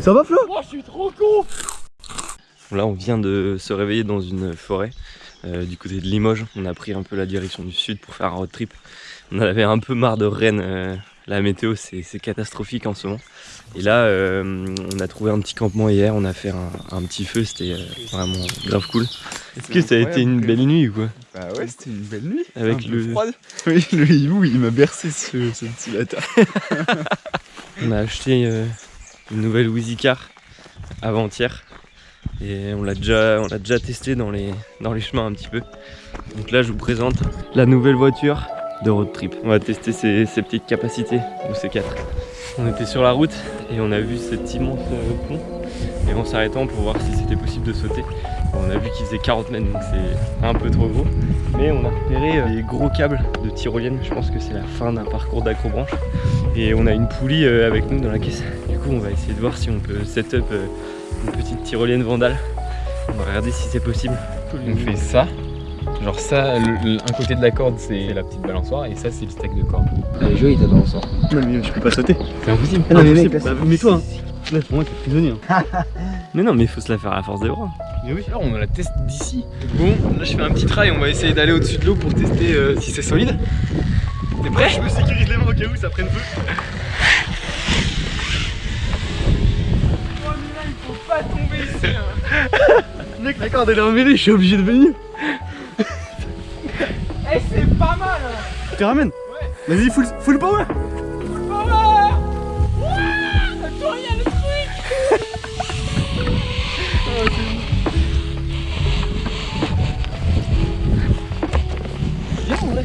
Ça va Flo? Oh, je suis trop con Là, on vient de se réveiller dans une forêt euh, du côté de Limoges. On a pris un peu la direction du sud pour faire un road trip. On avait un peu marre de Rennes. euh, la météo, c'est catastrophique en ce moment. Et là, euh, on a trouvé un petit campement hier. On a fait un, un petit feu. C'était euh, vraiment grave cool. Est-ce que ça a été une belle nuit ou quoi? Bah ouais, c'était une belle nuit. Avec Un le- froide. Oui, le hibou, il m'a bercé ce, ce petit bâtard. On a acheté euh, une nouvelle Wheezy Car avant-hier et on l'a déjà, déjà testé dans les, dans les chemins un petit peu. Donc là je vous présente la nouvelle voiture de road trip. On va tester ses, petites capacités ou ses 4. On était sur la route et on a vu cet immense euh, pont et en s'arrêtant pour voir si c'était possible de sauter. On a vu qu'il faisait 40 mètres donc c'est un peu trop gros. Mais on a repéré euh, des gros câbles de tyrolienne. Je pense que c'est la fin d'un parcours d'acrobranche. Et on a une poulie euh, avec nous dans la caisse. Coup, on va essayer de voir si on peut set up euh, une petite tyrolienne vandale. On va regarder si c'est possible. On fait ça. Genre ça, le- le- un côté de la corde c'est la petite balançoire et ça c'est le steak de corde. Allez, joli ta danse. Non mais je peux pas sauter. C'est impossible. Ah non, mais mec, mec, là, bah, mets-toi. Hein. Là pour moi t'es prisonnier. Hein. Mais non, mais il faut se la faire à la force des bras. Mais oui, alors on la teste d'ici. Bon, là je fais un petit try, on va essayer d'aller au-dessus de l'eau pour tester euh, si c'est solide. T'es prêt? Je me sécurise les mains au cas où ça prenne feu. Oh mais là il faut pas tomber ici hein. Mec, la corde elle est emmêlée, je suis obligé de venir. Eh c'est pas mal hein. Tu ramènes Ouais. Vas-y, full, full power Full power Toi le truc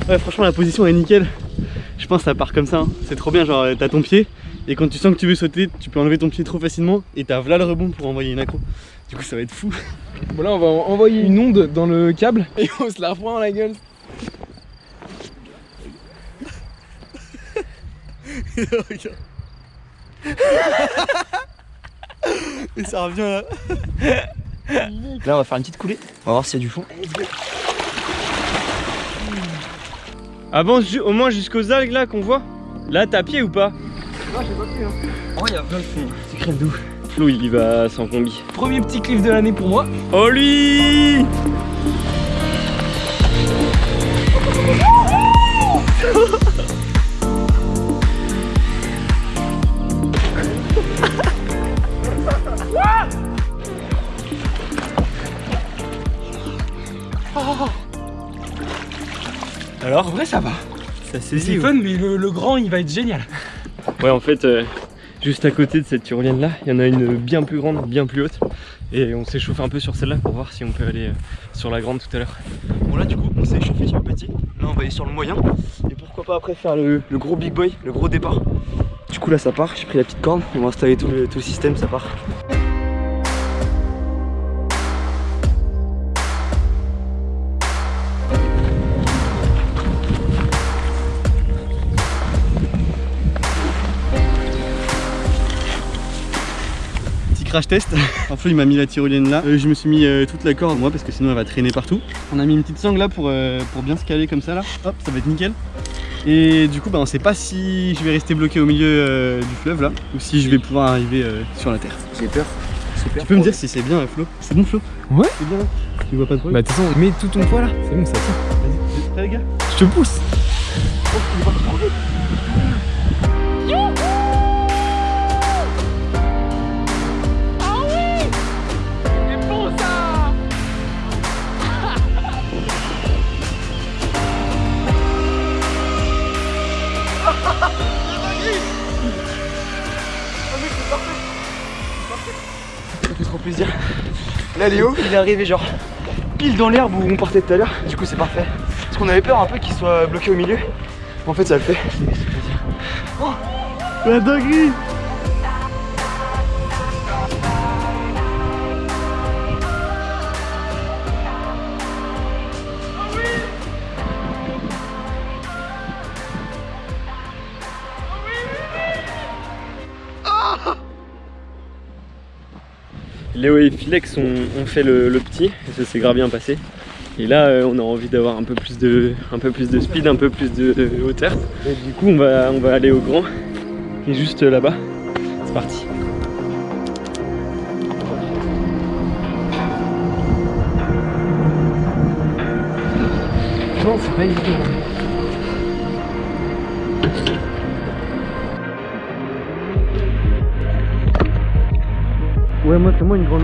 Ouais, franchement, la position est nickel. Je pense que ça part comme ça. hein. C'est trop bien. Genre, t'as ton pied. Et quand tu sens que tu veux sauter, tu peux enlever ton pied trop facilement. Et t'as là le rebond pour envoyer une accro. Du coup, ça va être fou. Bon là on va envoyer une onde dans le câble et on se la reprend dans la gueule. Regarde. Et ça revient là. Là, on va faire une petite coulée. On va voir s'il y a du fond. Avance au moins jusqu'aux algues là qu'on voit. Là, t'as pied ou pas? Oh, il y a plein de fond. C'est crème d'où Flo, il y va sans combi. Premier petit cliff de l'année pour moi. Oh lui En Alors, vrai ça va. ça C'est saisit fun mais le, le grand il va être génial. Ouais, en fait, euh, juste à côté de cette tyrolienne là, il y en a une bien plus grande, bien plus haute. Et on s'échauffe un peu sur celle-là pour voir si on peut aller euh, sur la grande tout à l'heure. Bon, là, du coup, on s'est échauffé sur le petit. Là, on va aller sur le moyen. Et pourquoi pas après faire le, gros big boy, le gros départ. Du coup, là, ça part. J'ai pris la petite corde. On va installer tout le, tout le système, ça part. Crash test. Un peu il m'a mis la tyrolienne là. Euh, je me suis mis euh, toute la corde moi parce que sinon elle va traîner partout. On a mis une petite sangle là pour, euh, pour bien se caler comme ça là. Hop, ça va être nickel. Et du coup bah on sait pas si je vais rester bloqué au milieu euh, du fleuve là ou si je vais pouvoir arriver euh, sur la terre. J'ai peur. Peur. Tu peux me dire si c'est bien Flo? C'est bon Flo? Ouais. C'est bien là Tu vois pas de Bah problème de toute façon mets tout ton poids là, c'est bon ça tient. Vas-y, prêts les gars Je te pousse. Ça Là Léo, il est arrivé genre pile dans l'herbe où on partait tout à l'heure. Du coup c'est parfait. Parce qu'on avait peur un peu qu'il soit bloqué au milieu. En fait ça le fait. Plaisir. La dinguerie Léo et Filex ont, fait le, petit, et ça s'est grave bien passé. Et là, euh, on a envie d'avoir un peu plus de, speed, un peu plus de, hauteur. Et du coup, on va, on va aller au grand, qui est juste là-bas. C'est parti. Évident. Ouais, moi, fais-moi une grande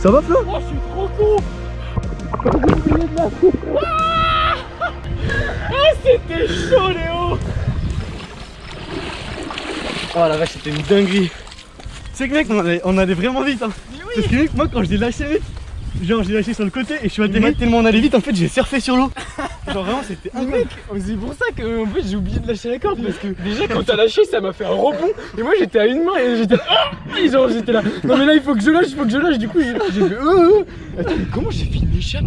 Ça va, Flo Oh, je suis trop con la Ah, c'était chaud, Léo Oh la vache, c'était une dinguerie. C'est que mec, on allait, on allait vraiment vite. Hein. Parce que mec, moi quand je l'ai lâché vite, genre j'ai lâché sur le côté et je suis atterri tellement on allait vite, en fait j'ai surfé sur l'eau. Genre vraiment, c'était incroyable. mec, c'est pour ça que en fait, j'ai oublié de lâcher la corde parce que déjà quand t'as lâché ça m'a fait un rebond et moi j'étais à une main et j'étais là, ah genre j'étais là non mais là il faut que je lâche il faut que je lâche du coup j'ai j'ai fait euh, euh. Attends mais comment j'ai fait une échappe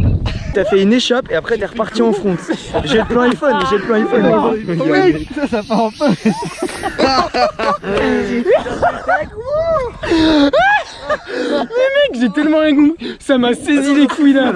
T'as fait une échappe et après t'es reparti en front. J'ai le plan iPhone, j'ai le plan iPhone. Oh, mec, ça, ça part en feu. Mec j'ai tellement un goût ça m'a saisi les couilles là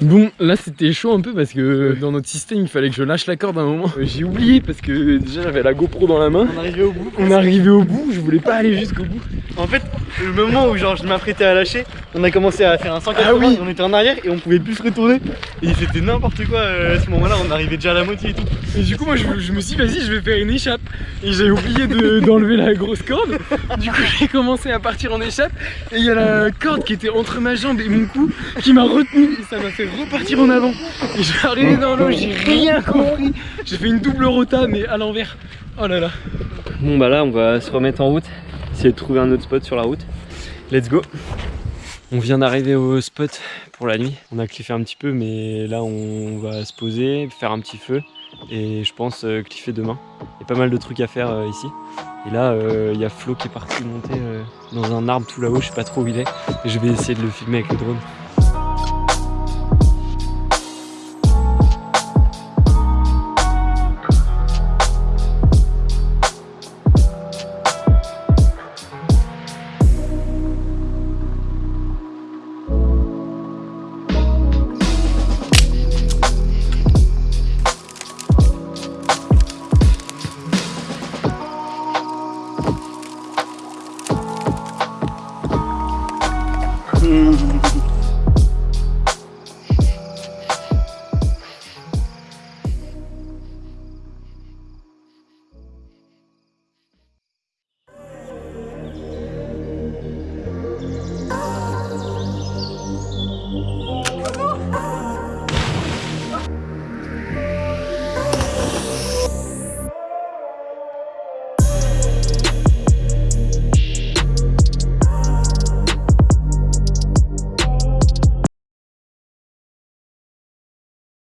Bon là c'était chaud un peu parce que dans notre système il fallait que je lâche la corde à un moment J'ai oublié parce que déjà j'avais la GoPro dans la main On arrivé au bout. On arrivé au bout je voulais pas aller jusqu'au bout En fait, le moment où genre je m'apprêtais à lâcher, on a commencé à faire un 180, Ah oui. on était en arrière et on pouvait plus se retourner. Et c'était n'importe quoi euh, à ce moment-là, on arrivait déjà à la moitié et tout. Et du coup, moi, je, je me suis dit, vas-y, je vais faire une échappe. Et j'ai oublié de- d'enlever la grosse corde. Du coup, j'ai commencé à partir en échappe. Et il y a la corde qui était entre ma jambe et mon cou qui m'a retenu. Et ça m'a fait repartir en avant. Et je suis arrivé dans l'eau, j'ai rien compris. J'ai fait une double rota, mais à l'envers. Oh là là. Bon bah là on va se remettre en route, essayer de trouver un autre spot sur la route. Let's go On vient d'arriver au spot pour la nuit. On a cliffé un petit peu mais là on va se poser, faire un petit feu et je pense euh, cliffer demain. Il y a pas mal de trucs à faire euh, ici. Et là euh, il y a Flo qui est parti monter euh, dans un arbre tout là-haut, je sais pas trop où il est. Je vais essayer de le filmer avec le drone.